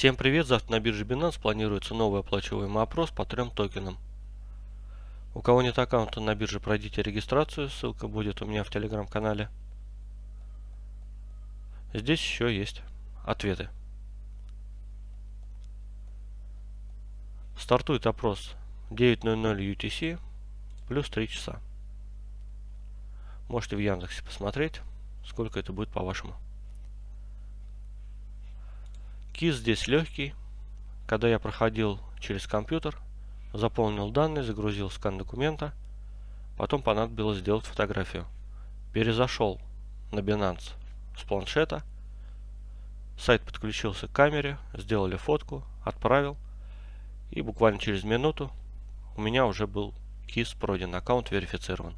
Всем привет! Завтра на бирже Binance планируется новый оплачиваемый опрос по трем токенам. У кого нет аккаунта на бирже, пройдите регистрацию, ссылка будет у меня в телеграм-канале. Здесь еще есть ответы. Стартует опрос 9.00 UTC плюс 3 часа. Можете в Яндексе посмотреть, сколько это будет по-вашему. Кис здесь легкий. Когда я проходил через компьютер, заполнил данные, загрузил скан документа, потом понадобилось сделать фотографию. Перезашел на Binance с планшета, сайт подключился к камере, сделали фотку, отправил, и буквально через минуту у меня уже был КИС пройден, аккаунт верифицирован.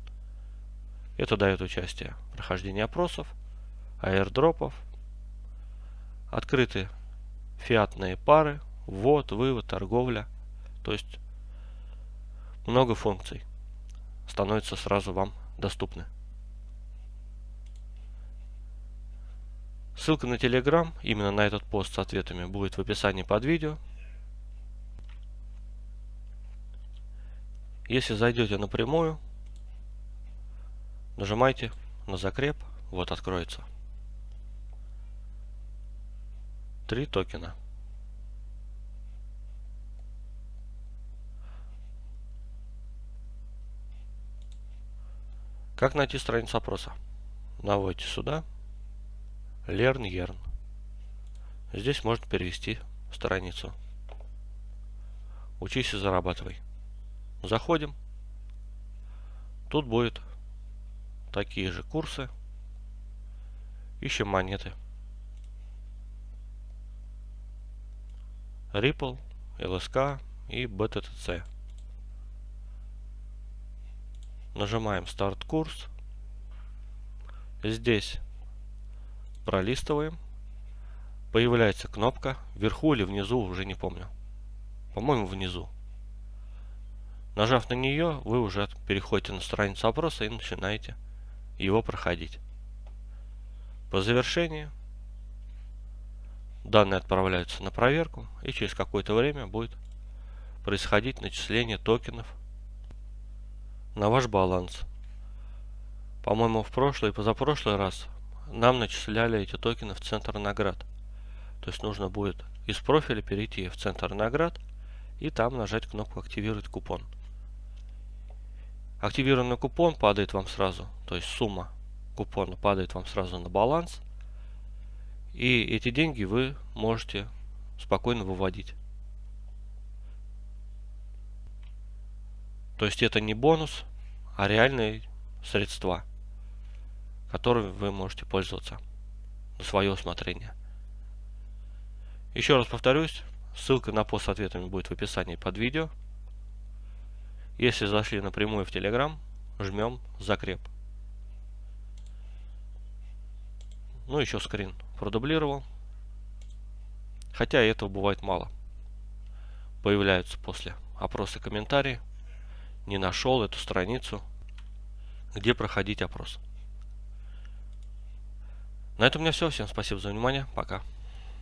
Это дает участие в прохождении опросов, аирдропов, открытые фиатные пары, ввод, вывод, торговля. То есть много функций становится сразу вам доступны. Ссылка на Telegram, именно на этот пост с ответами, будет в описании под видео. Если зайдете напрямую, нажимайте на закреп, вот откроется. Три токена. Как найти страницу опроса? Наводите сюда. Learn Yearn. Здесь можно перевести страницу. Учись и зарабатывай. Заходим. Тут будет такие же курсы. Ищем монеты. Ripple, LSK и BTTC. Нажимаем старт курс. Здесь пролистываем. Появляется кнопка вверху или внизу, уже не помню. По-моему, внизу. Нажав на нее, вы уже переходите на страницу опроса и начинаете его проходить. По завершении Данные отправляются на проверку и через какое-то время будет происходить начисление токенов на ваш баланс. По-моему, в прошлый и позапрошлый раз нам начисляли эти токены в центр наград. То есть нужно будет из профиля перейти в центр наград и там нажать кнопку «Активировать купон». Активированный купон падает вам сразу, то есть сумма купона падает вам сразу на баланс – и эти деньги вы можете спокойно выводить. То есть это не бонус, а реальные средства, которыми вы можете пользоваться на свое усмотрение. Еще раз повторюсь, ссылка на пост с ответами будет в описании под видео. Если зашли напрямую в Telegram, жмем закреп. Ну, еще скрин продублировал. Хотя этого бывает мало. Появляются после опроса комментарии. Не нашел эту страницу, где проходить опрос. На этом у меня все. Всем спасибо за внимание. Пока.